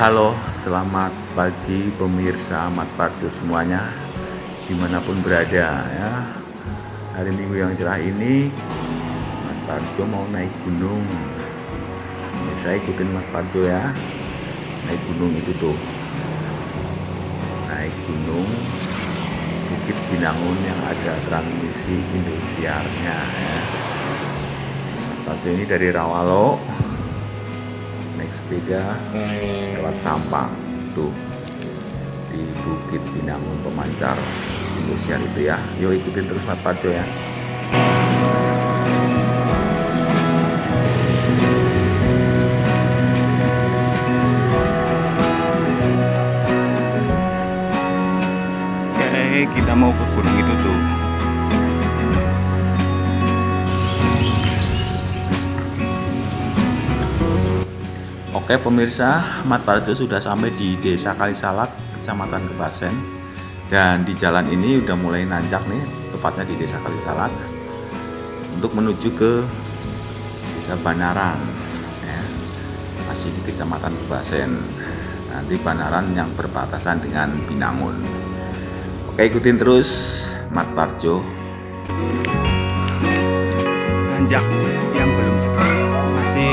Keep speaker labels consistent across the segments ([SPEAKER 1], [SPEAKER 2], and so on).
[SPEAKER 1] halo, selamat pagi pemirsa Ahmad Parjo semuanya Di mana pun berada ya. Hari minggu yang cerah ini Ahmad Parjo mau naik gunung. Saya ikutin Mas Parjo ya. Naik gunung itu tuh. Naik gunung Bukit Binangun yang ada transmisi Indosiarnya ya. Parjo ini dari Rawalo naik sepeda lewat Sampang tuh. Di Bukit Binangun Pemancar Indosiar itu ya. Yuk ikutin terus Mat Parjo ya
[SPEAKER 2] Oke
[SPEAKER 1] pemirsa, Mat Parjo sudah sampai di Desa Kalisalak, Kecamatan Kebasen. Dan di jalan ini udah mulai nanjak nih, tepatnya di Desa Kalisalak. Untuk menuju ke Desa Banaran. Ya, masih di Kecamatan Kebasen. Nanti Banaran yang berbatasan dengan Binangun. Oke ikutin terus Mat Parjo.
[SPEAKER 2] nanjak yang belum sekat masih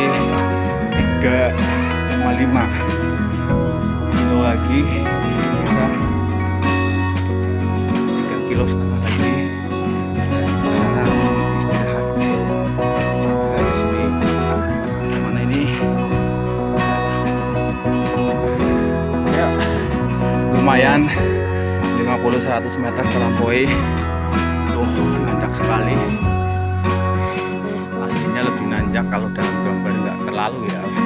[SPEAKER 2] 3,5 kilo lagi. Kita 3 kilo setengah lagi. Sekarang istirahat. Dari sini. Mana ini? Ya. Lumayan. 50-100 meter terlampaui tuh nanjak sekali. Aslinya lebih nanjak kalau dalam gambar nggak terlalu ya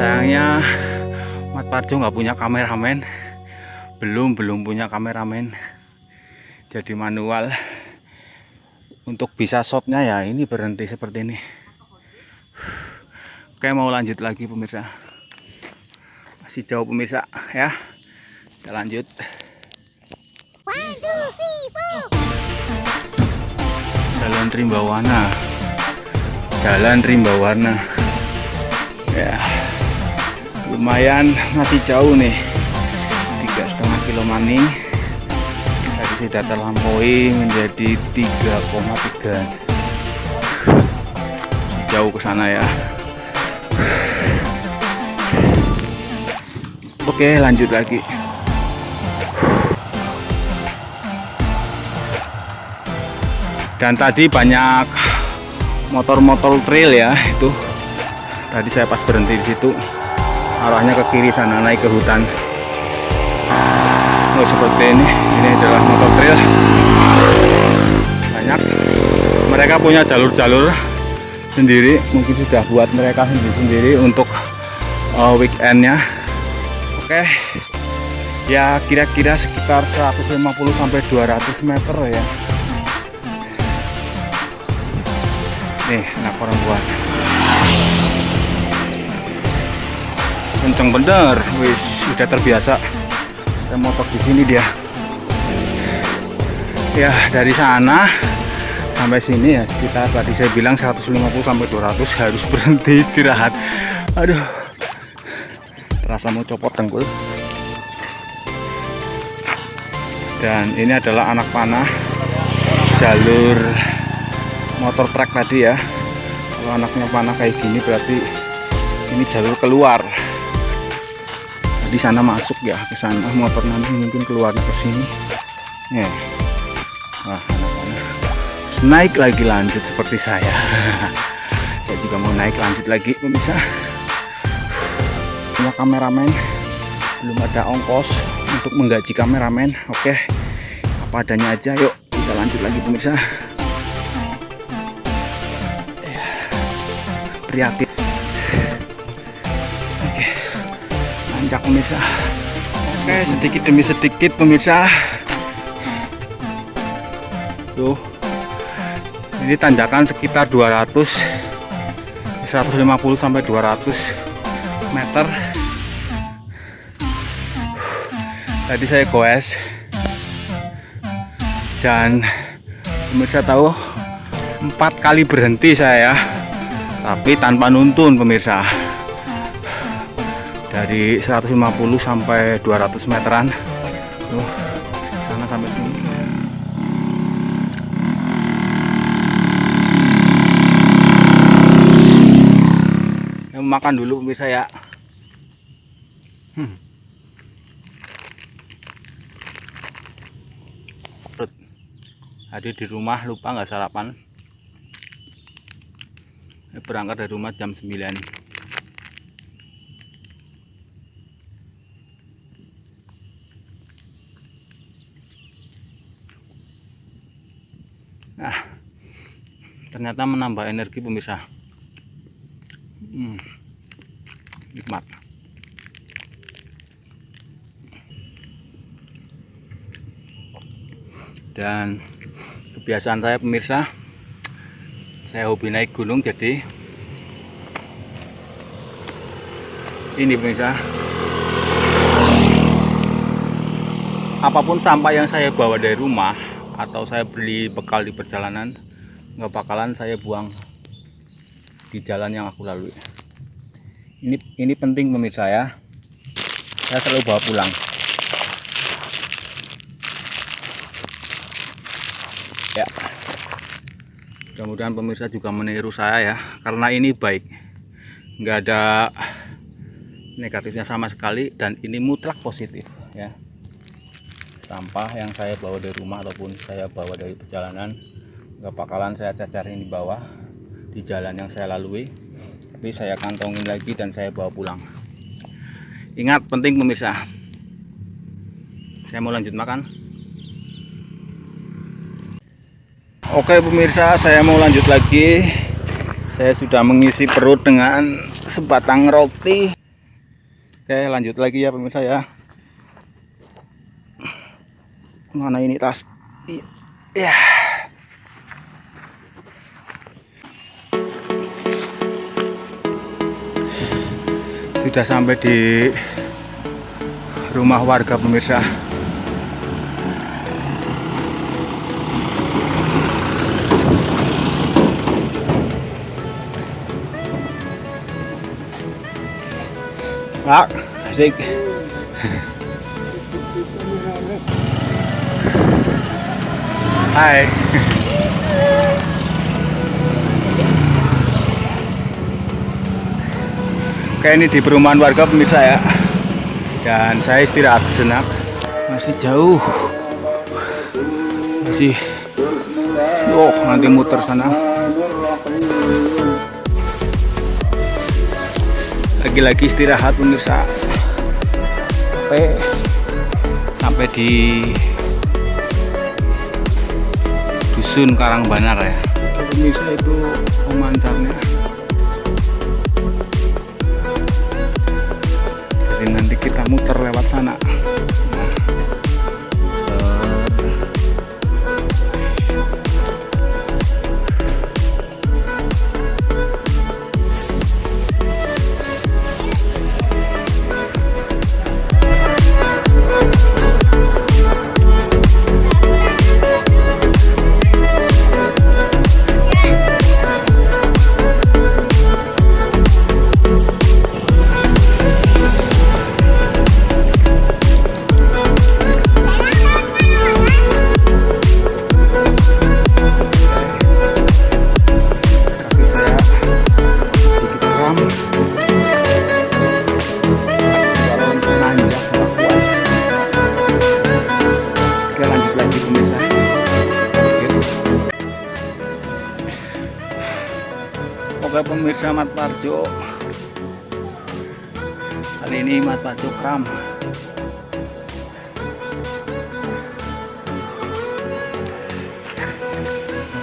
[SPEAKER 2] sayangnya Mat Parjo nggak punya kameramen. Belum belum punya kameramen. Jadi manual untuk bisa shotnya ya ini berhenti seperti ini. Oke mau lanjut lagi pemirsa. Masih jauh pemirsa ya. Kita lanjut. Jalan Rimbawana. Jalan Rimbawana. Ya lumayan masih jauh nih. Tiga setengah kilo maning. Tadi sudah terlampaui menjadi 3,3 jauh ke sana ya. Oke lanjut lagi. Dan tadi banyak motor-motor trail ya itu. Tadi saya pas berhenti di situ arahnya ke kiri sana naik ke hutan. Oh seperti ini. Ini adalah motor trail. Banyak. Mereka punya jalur-jalur sendiri. Mungkin sudah buat mereka sendiri-sendiri untuk uh, weekendnya. Oke. Ya kira-kira sekitar 150 sampai 200 meter ya. Nih anak perempuan kenceng bener. Wis udah terbiasa. Saya motor di sini dia. Ya dari sana sampai sini ya sekitar tadi saya bilang 150 sampai 200 harus berhenti istirahat. Aduh terasa mau copot dengkul. Dan ini adalah anak panah jalur motor truk tadi ya. Kalau anaknya panah kayak gini berarti ini jalur keluar di sana masuk ya ke sana. Motor nanti mungkin keluarnya ke sini. Ya. Wah naik lagi lanjut seperti saya. Saya juga mau naik lanjut lagi pemirsa. Punya kameramen. Belum ada ongkos untuk menggaji kameramen. Oke. Apa adanya aja. Yuk kita lanjut lagi pemirsa. Prihatin nanjak pemirsa. Oke sedikit demi sedikit pemirsa. Tuh. Ini tanjakan sekitar 200 150 sampai 200 meter. Tadi saya goes. Dan pemirsa tahu empat kali berhenti saya tapi tanpa nuntun pemirsa dari 150 sampai 200 meteran. Tuh sana sampai sini. Ya, makan dulu pemirsa ya. Hmm. Tadi di rumah lupa nggak sarapan. Berangkat dari rumah jam 9 ternyata menambah energi pemirsa. Hmm, nikmat. Dan kebiasaan saya pemirsa, saya hobi naik gunung jadi ini pemirsa apa pun sampah yang saya bawa dari rumah atau saya beli bekal di perjalanan nggak bakalan saya buang di jalan yang aku lalui. Ini ini penting pemirsa ya. Saya selalu bawa pulang. Ya. Mudah-mudahan pemirsa juga meniru saya ya karena ini baik. Nggak ada negatifnya sama sekali dan ini mutlak positif ya. Sampah yang saya bawa dari rumah ataupun saya bawa dari perjalanan nggak bakalan saya cacarin di bawah di jalan yang saya lalui. Tapi saya kantongin lagi dan saya bawa pulang. Ingat penting pemirsa. Saya mau lanjut makan. Oke pemirsa saya mau lanjut lagi. Saya sudah mengisi perut dengan sebatang roti. Oke lanjut lagi ya pemirsa ya. Mana ini tas? Ya sudah sampai di rumah warga pemirsa Pak, asik. Hai. Oke ini di perumahan warga pemirsa ya. Dan saya istirahat sejenak. Masih jauh. Masih. Oh nanti muter sana. Lagi-lagi istirahat pemirsa. Sampai sampai di dusun Karangbanar ya pemirsa itu pemancarnya nanti kita muter lewat sana Mat Parjo kali ini Mat Parjo kram.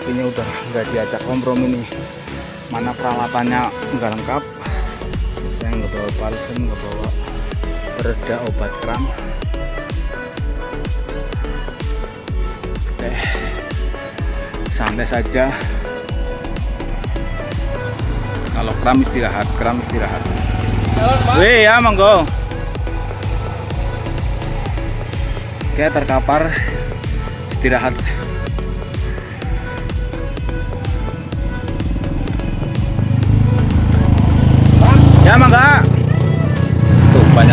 [SPEAKER 2] Ini udah nggak diajak kompromi nih mana peralatannya nggak lengkap. Saya nggak bawa balsem nggak bawa pereda obat kram. Oke. santai saja kalau kram istirahat kram istirahat Wih ya monggo Oke terkapar istirahat Ya mangga. Tuh. Ini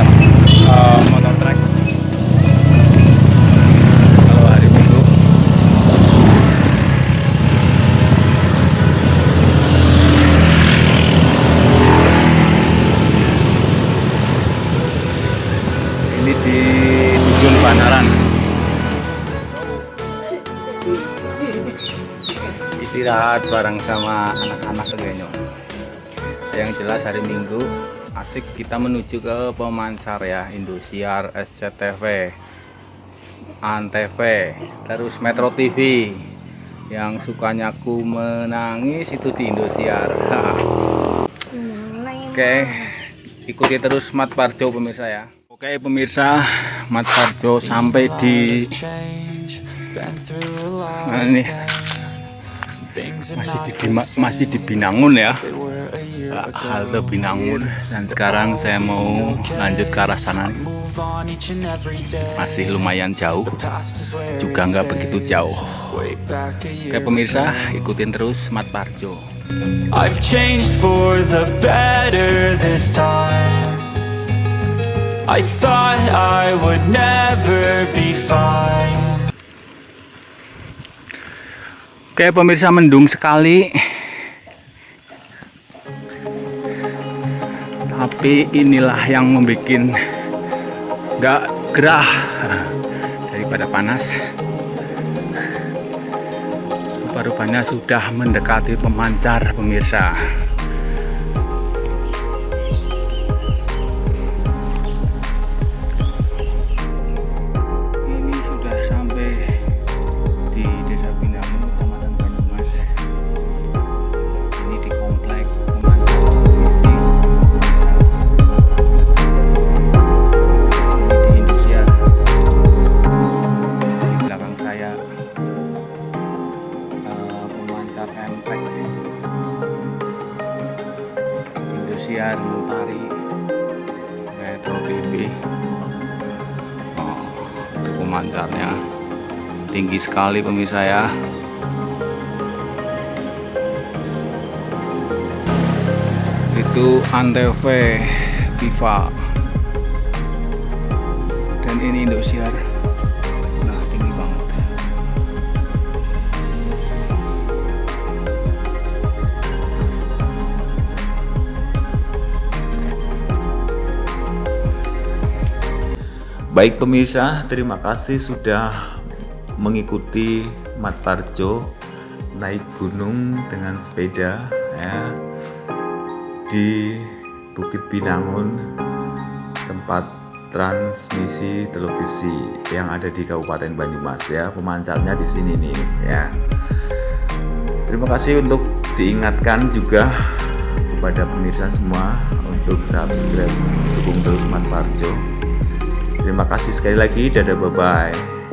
[SPEAKER 2] Istirahat bareng sama anak-anak kayaknya. Yang jelas hari Minggu asik kita menuju ke pemancar ya Indosiar, SCTV, Antv, terus Metro TV. Yang sukanya ku menangis itu di Indosiar. Oke, ikuti terus Mat Parjo pemirsa ya. Oke pemirsa, Mat Parjo sampai di mana nih? Masih di, di- masih di Binangun ya. Halte Binangun dan sekarang saya mau lanjut ke arah sana. Masih lumayan jauh, juga nggak begitu jauh. Oke pemirsa, ikutin terus Mat Parjo.
[SPEAKER 3] I've changed for the better this time. I thought I would never be fine.
[SPEAKER 2] Oke pemirsa mendung sekali. Tapi inilah yang membuat nggak gerah daripada panas. Rupa-rupanya sudah mendekati pemancar pemirsa tinggi sekali pemirsa ya. Itu Antv Viva. Dan ini Indosiar. Nah tinggi banget.
[SPEAKER 1] Baik pemirsa, terima kasih sudah mengikuti Mat Parjo naik gunung dengan sepeda ya di Bukit Binangun tempat transmisi televisi yang ada di Kabupaten Banyumas ya pemancarnya di sini nih ya terima kasih untuk diingatkan juga kepada pemirsa semua untuk subscribe dukung terus Mat Parjo Terima kasih sekali lagi. Dadah, bye bye.